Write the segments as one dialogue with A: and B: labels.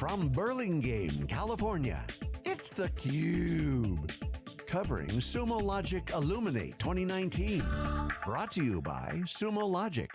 A: From Burlingame, California, it's theCUBE. Covering Sumo Logic Illuminate 2019. Brought to you by Sumo Logic.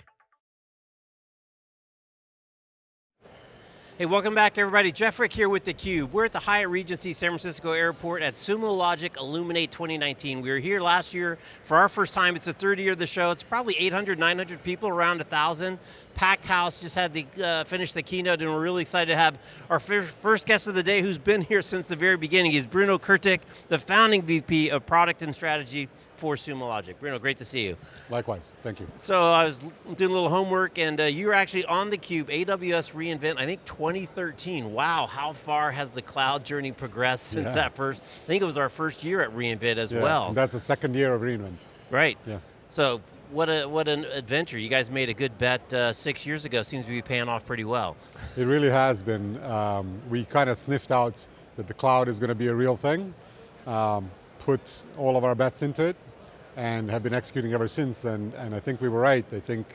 B: Hey, welcome back everybody. Jeff Frick here with theCUBE. We're at the Hyatt Regency San Francisco Airport at Sumo Logic Illuminate 2019. We were here last year for our first time. It's the third year of the show. It's probably 800, 900 people, around 1,000. Packed house, just had the, uh, the keynote and we're really excited to have our first guest of the day who's been here since the very beginning. He's Bruno Kurtic, the founding VP of Product and Strategy for Sumo Logic. Bruno, great to see you.
C: Likewise, thank you.
B: So I was doing a little homework and uh, you were actually on theCUBE, AWS reInvent, I think 2013. Wow, how far has the cloud journey progressed since yeah. that first, I think it was our first year at reInvent as
C: yeah,
B: well.
C: that's the second year of reInvent.
B: Right. Yeah. So what a what an adventure. You guys made a good bet uh, six years ago, seems to be paying off pretty well.
C: It really has been. Um, we kind of sniffed out that the cloud is going to be a real thing. Um, put all of our bets into it and have been executing ever since and, and I think we were right. I think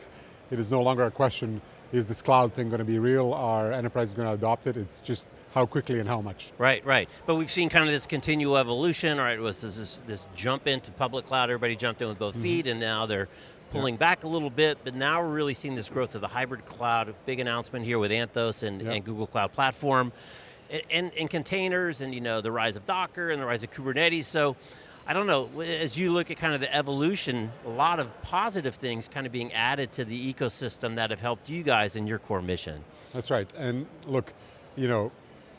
C: it is no longer a question, is this cloud thing going to be real? Are enterprises going to adopt it? It's just how quickly and how much.
B: Right, right. But we've seen kind of this continual evolution, right? It was this, this jump into public cloud, everybody jumped in with both mm -hmm. feet and now they're pulling yeah. back a little bit, but now we're really seeing this growth of the hybrid cloud, big announcement here with Anthos and, and Google Cloud Platform and, containers and you know the rise of Docker and the rise of Kubernetes. So I don't know, as you look at kind of the evolution, a lot of positive things kind of being added to the ecosystem that have helped you guys in your core mission.
C: That's right, and look, you know,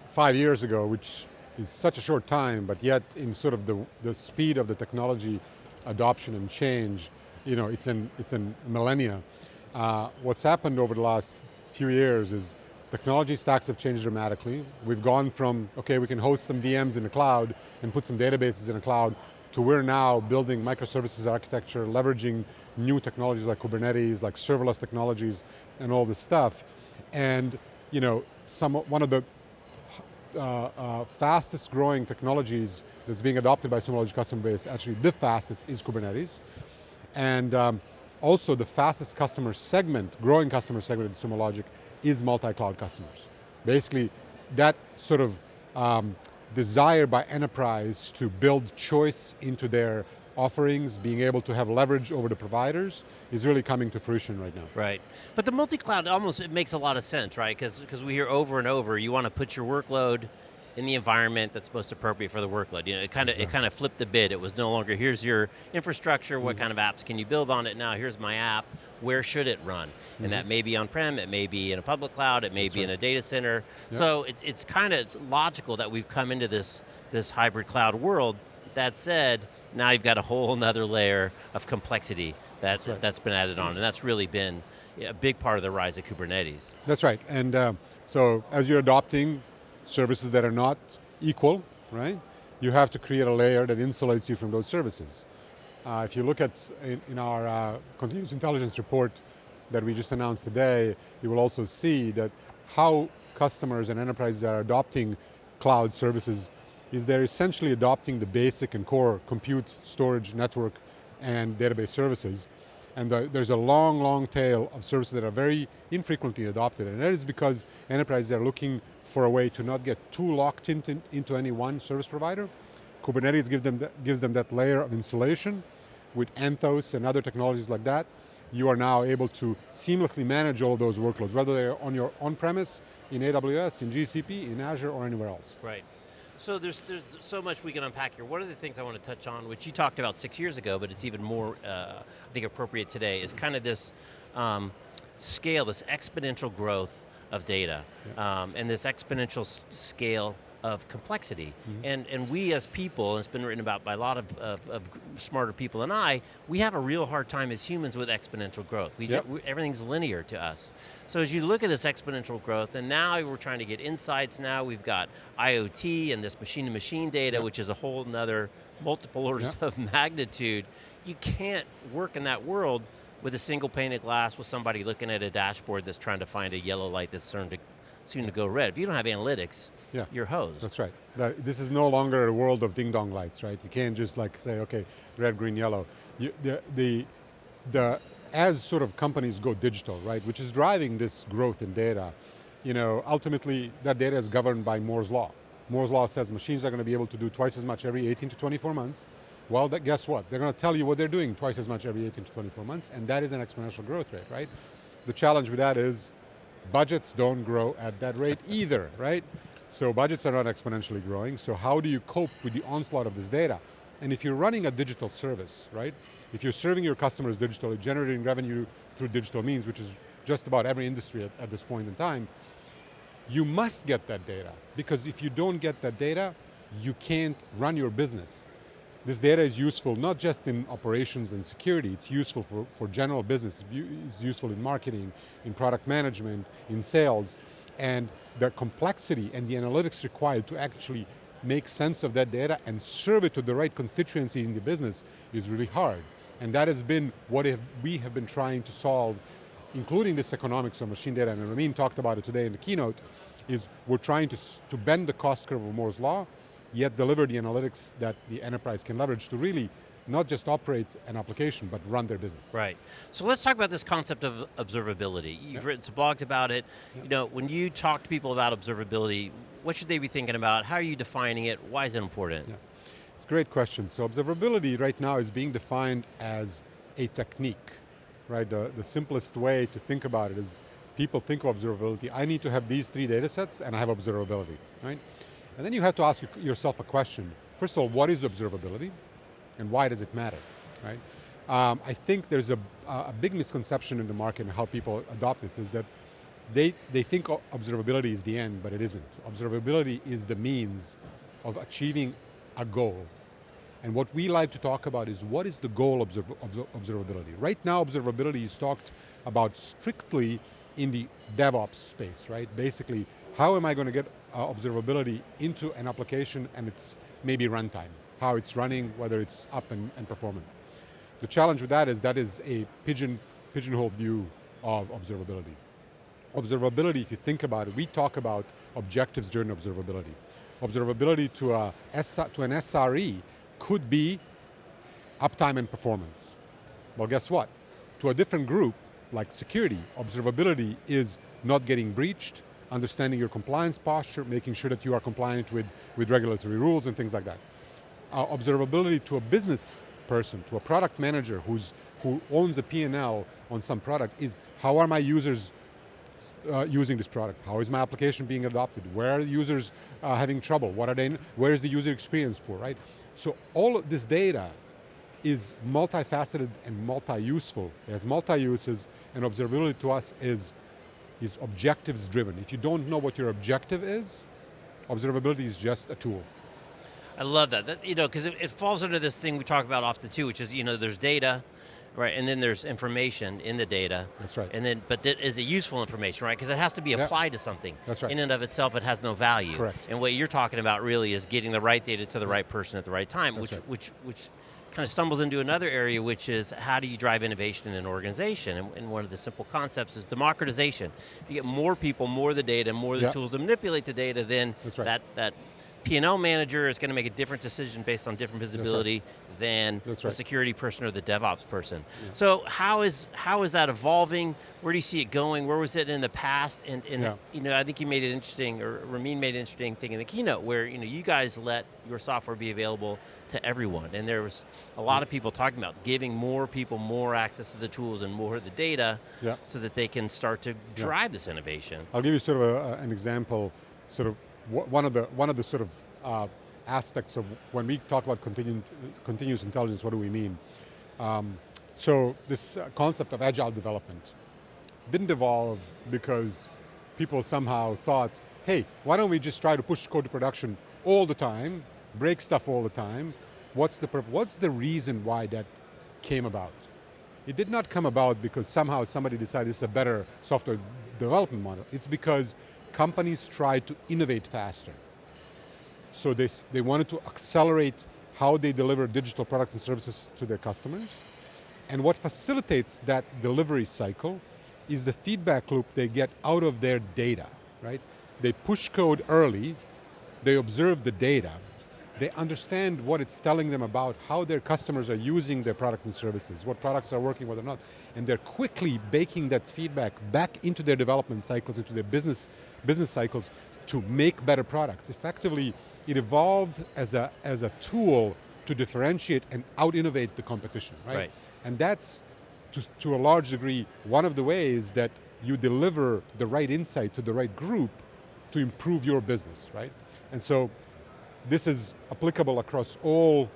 C: five years ago, which is such a short time, but yet in sort of the, the speed of the technology adoption and change, you know, it's in, it's in millennia. Uh, what's happened over the last few years is Technology stacks have changed dramatically. We've gone from, okay, we can host some VMs in the cloud and put some databases in the cloud, to we're now building microservices architecture, leveraging new technologies like Kubernetes, like serverless technologies, and all this stuff. And you know, some, one of the uh, uh, fastest growing technologies that's being adopted by Sumo Logic customer base, actually the fastest is Kubernetes. And um, also the fastest customer segment, growing customer segment in Sumo Logic is multi-cloud customers. Basically, that sort of um, desire by enterprise to build choice into their offerings, being able to have leverage over the providers, is really coming to fruition right now.
B: Right, but the multi-cloud almost, it makes a lot of sense, right? Because we hear over and over, you want to put your workload in the environment that's most appropriate for the workload. You know, it kind of exactly. it kind of flipped the bid. It was no longer here's your infrastructure, what mm -hmm. kind of apps can you build on it now? Here's my app. Where should it run? Mm -hmm. And that mm-hmm. may be on-prem, it may be in a public cloud, it may that's be right. in a data center. Yep. So it's it's kind of logical that we've come into this this hybrid cloud world. That said, now you've got a whole another layer of complexity that, that's, right. that's been added on, and that's really been a big part of the rise of Kubernetes.
C: That's right, and uh, so as you're adopting services that are not equal, right? You have to create a layer that insulates you from those services. Uh, if you look at in, in our uh, continuous intelligence report that we just announced today, you will also see that how customers and enterprises are adopting cloud services is they're essentially adopting the basic and core compute, storage, network, and database services. And the, there's a long, long tail of services that are very infrequently adopted, and that is because enterprises are looking for a way to not get too locked into, into any one service provider. Kubernetes gives them, that, gives them that layer of insulation. With Anthos and other technologies like that, you are now able to seamlessly manage all of those workloads, whether they're on your on-premise, in AWS, in GCP, in Azure, or anywhere else.
B: Right. So there's, there's so much we can unpack here. One of the things I want to touch on, which you talked about six years ago, but it's even more, uh, I think, appropriate today, is kind of this um, scale, this exponential growth of data, yeah. um, and this exponential scale of complexity. Mm -hmm. And, and we as people, and it's been written about by a lot of, of, of, smarter people than I, we have a real hard time as humans with exponential growth. We, yep. we, everything's linear to us. So as you look at this exponential growth, and now we're trying to get insights now, we've got IoT and this machine-to-machine -machine data, yep. which is a whole nother multiple orders yep. of magnitude. You can't work in that world with a single pane of glass with somebody looking at a dashboard that's trying to find a yellow light that's soon to, soon to go red. If you don't have analytics, yeah. you're hosed.
C: That's right. This is no longer a world of ding dong lights, right? You can't just like say, okay, red, green, yellow. You, the, the, the, as sort of companies go digital, right, which is driving this growth in data, you know, ultimately that data is governed by Moore's law. Moore's law says machines are going to be able to do twice as much every 18 to 24 months. Well, that, guess what? They're going to tell you what they're doing twice as much every 18 to 24 months, and that is an exponential growth rate, right? The challenge with that is budgets don't grow at that rate either, right? So budgets are not exponentially growing, so how do you cope with the onslaught of this data? And if you're running a digital service, right? If you're serving your customers digitally, generating revenue through digital means, which is just about every industry at, at this point in time, you must get that data. Because if you don't get that data, you can't run your business. This data is useful not just in operations and security, it's useful for, for general business, it's useful in marketing, in product management, in sales, and the complexity and the analytics required to actually make sense of that data and serve it to the right constituency in the business is really hard. And that has been what we have been trying to solve, including this economics of machine data, and Ramin talked about it today in the keynote, is we're trying to, to bend the cost curve of Moore's Law, yet deliver the analytics that the enterprise can leverage to really not just operate an application, but run their business.
B: Right. So let's talk about this concept of observability. You've yep. written some blogs about it. Yep. You know, when you talk to people about observability, what should they be thinking about? How are you defining it? Why is it important? Yeah.
C: It's a great question. So observability right now is being defined as a technique, right? The, the simplest way to think about it is people think of observability, I need to have these three data sets and I have observability, right? And then you have to ask yourself a question. First of all, what is observability? And why does it matter, right? Um, I think there's a, a big misconception in the market and how people adopt this is that they, they think observability is the end, but it isn't. Observability is the means of achieving a goal. And what we like to talk about is what is the goal of observability? Right now, observability is talked about strictly in the DevOps space, right? Basically, how am I going to get uh, observability into an application and it's maybe runtime, how it's running, whether it's up and, and performant. The challenge with that is that is a pigeon, pigeonhole view of observability. Observability, if you think about it, we talk about objectives during observability. Observability to, a, to an SRE could be uptime and performance. Well, guess what? To a different group, like security, observability is not getting breached, understanding your compliance posture, making sure that you are compliant with, with regulatory rules and things like that. Uh, observability to a business person, to a product manager who's, who owns a P&L on some product is how are my users uh, using this product? How is my application being adopted? Where are the users uh, having trouble? What are they, where is the user experience poor, right? So all of this data is multifaceted and multi-useful. It has multi-uses, and observability to us is, is objectives driven. If you don't know what your objective is, observability is just a tool.
B: I love that, that you know, because it, it, falls under this thing we talk about often too, which is, you know, there's data, right, and then there's information in the data.
C: That's right.
B: And then, but that is it useful information, right? Because it has to be applied to something.
C: That's right.
B: In and of itself, it has no value.
C: Correct.
B: And what you're talking about really is getting the right data to the right person at the right time,
C: That's
B: which,
C: right.
B: which, which kind of stumbles into another area, which is how do you drive innovation in an organization? And, and, one of the simple concepts is democratization. If you get more people, more of the data, more the
C: yep.
B: tools to manipulate the data, then
C: right.
B: that, that P&L manager is going to make a different decision based on different visibility
C: right.
B: than
C: That's
B: the
C: right.
B: security person or the DevOps person.
C: Yeah.
B: So how is how is that evolving? Where do you see it going? Where was it in the past? And, and
C: yeah.
B: you know, I think you made it interesting, or Ramin made an interesting thing in the keynote where you know you guys let your software be available to everyone, and there was a lot of mm. people talking about giving more people more access to the tools and more of the data,
C: yeah.
B: so that they can start to drive this innovation.
C: I'll give you sort of a, an example, sort of one of the one of the sort of uh, aspects of when we talk about continu continuous intelligence. What do we mean? Um, so this uh, concept of agile development didn't evolve because people somehow thought, hey, why don't we just try to push code to production all the time, break stuff all the time? What's the what's the reason why that came about? It did not come about because somehow somebody decided it's a better software development model. It's because companies tried to innovate faster. So they, they wanted to accelerate how they deliver digital products and services to their customers. And what facilitates that delivery cycle is the feedback loop they get out of their data, right? They push code early, they observe the data, they understand what it's telling them about how their customers are using their products and services, what products are working, what are not, and they're quickly baking that feedback back into their development cycles, into their business, business cycles to make better products. Effectively, it evolved as a, as a tool to differentiate and out-innovate the competition, right?
B: Right.
C: And that's, to, to a large degree, one of the ways that you deliver the right insight to the right group to improve your business, right? And so, this is applicable across all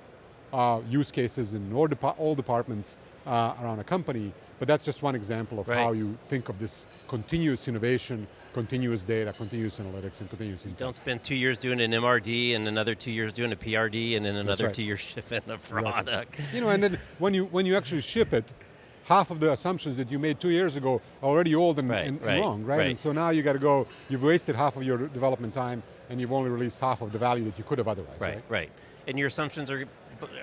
C: uh, use cases in all, all departments uh, around a company, but that's just one example of
B: Right.
C: how you think of this continuous innovation, continuous data, continuous analytics, and continuous insights.
B: Don't spend two years doing an MRD and another two years doing a PRD and then another
C: right.
B: two years shipping a product.
C: You know, and then when you, when you actually ship it, half of the assumptions that you made two years ago are already old and,
B: Right,
C: and, and
B: right,
C: wrong, right?
B: right.
C: And so now you got to go, you've wasted half of your development time and you've only released half of the value that you could have otherwise,
B: Right,
C: right?
B: And your assumptions are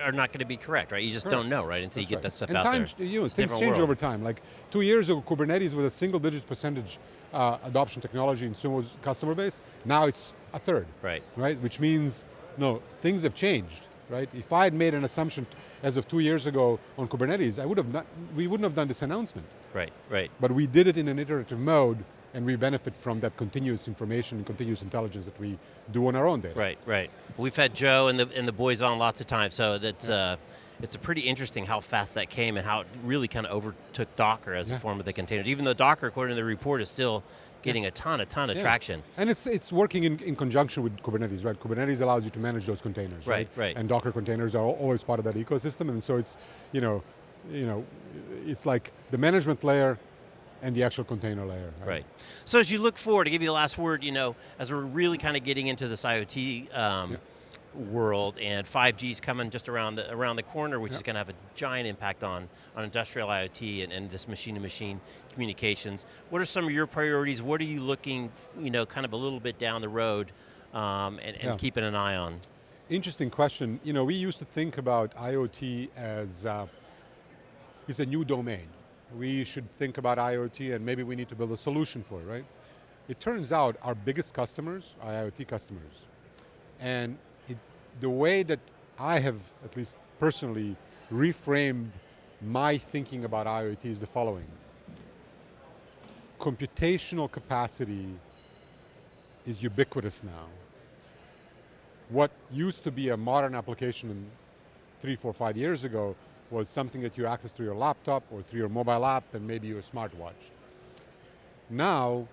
B: are not going to be correct, right? You just don't know, right, until you get
C: That's
B: that stuff
C: and
B: out
C: time,
B: there.
C: You know,
B: It's
C: things change
B: world.
C: over time. Like two years ago, Kubernetes was a single digit percentage uh, adoption technology in Sumo's customer base. Now it's a third.
B: Right.
C: Right, which means, no, things have changed, right? If I had made an assumption as of two years ago on Kubernetes, I would have not, we wouldn't have done this announcement.
B: Right, right.
C: But we did it in an iterative mode and we benefit from that continuous information and continuous intelligence that we do on our own data.
B: Right, right. We've had Joe and the and the boys on lots of times, so that's uh, it's a pretty interesting how fast that came and how it really kind of overtook Docker as a form of the containers. Even though Docker, according to the report, is still getting a ton, a ton of
C: Yeah.
B: traction.
C: And it's it's working in, in conjunction with Kubernetes, right? Kubernetes allows you to manage those containers,
B: Right,
C: right?
B: right.
C: And Docker containers are always part of that ecosystem, and so it's, you know, you know, it's like the management layer and the actual container layer.
B: Right. So as you look forward, to give you the last word, you know, as we're really kind of getting into this IoT um, world and 5G is coming just around the, around the corner, which
C: Yeah.
B: is going to have a giant impact on, on industrial IoT and, and this machine-to-machine communications. What are some of your priorities? What are you looking, you know, kind of a little bit down the road um, and, and
C: Yeah.
B: keeping an eye on?
C: Interesting question. You know, we used to think about IoT as uh, it's a new domain. We should think about IoT and maybe we need to build a solution for it, right? It turns out our biggest customers are IoT customers. And the way that I have, at least personally, reframed my thinking about IoT is the following. Computational capacity is ubiquitous now what used to be a modern application three, four, five years ago was something that you access through your laptop or through your mobile app and maybe your smartwatch. Now,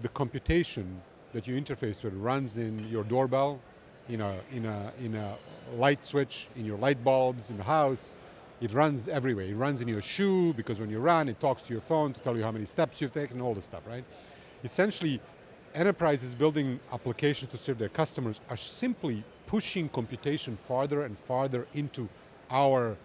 C: the computation that you interface with runs in your doorbell, in a, in a, in a light switch, in your light bulbs, in the house. It runs everywhere. It runs in your shoe because when you run, it talks to your phone to tell you how many steps you've taken, all this stuff, right? Essentially, enterprises building applications to serve their customers are simply pushing computation farther and farther into our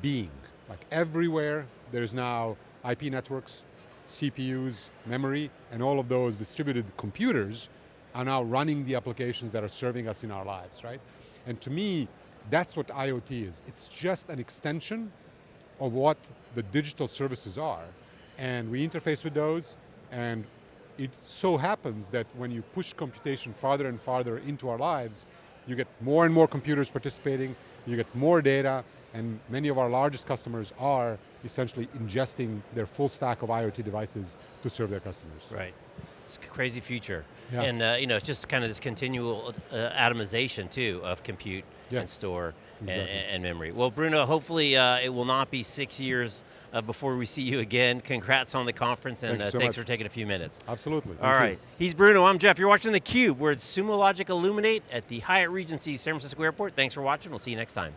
C: being. Like everywhere, there's now IP networks, CPUs, memory, and all of those distributed computers are now running the applications that are serving us in our lives, right? And to me, that's what IoT is. It's just an extension of what the digital services are. And we interface with those, and it so happens that when you push computation farther and farther into our lives, you get more and more computers participating, you get more data, and many of our largest customers are essentially ingesting their full stack of IoT devices to serve their customers.
B: Right. It's a crazy future.
C: Yeah.
B: And uh, you know, it's just kind of this continual uh, atomization too of compute
C: Yeah.
B: and store and,
C: Exactly.
B: and memory. Well, Bruno, hopefully uh, it will not be six years uh, before we see you again. Congrats on the conference and
C: Thank
B: uh,
C: so
B: thanks
C: much.
B: for taking a few minutes.
C: Absolutely.
B: All
C: Thank you.
B: he's Bruno, I'm Jeff. You're watching theCUBE. We're at Sumo Logic Illuminate at the Hyatt Regency San Francisco Airport. Thanks for watching, we'll see you next time.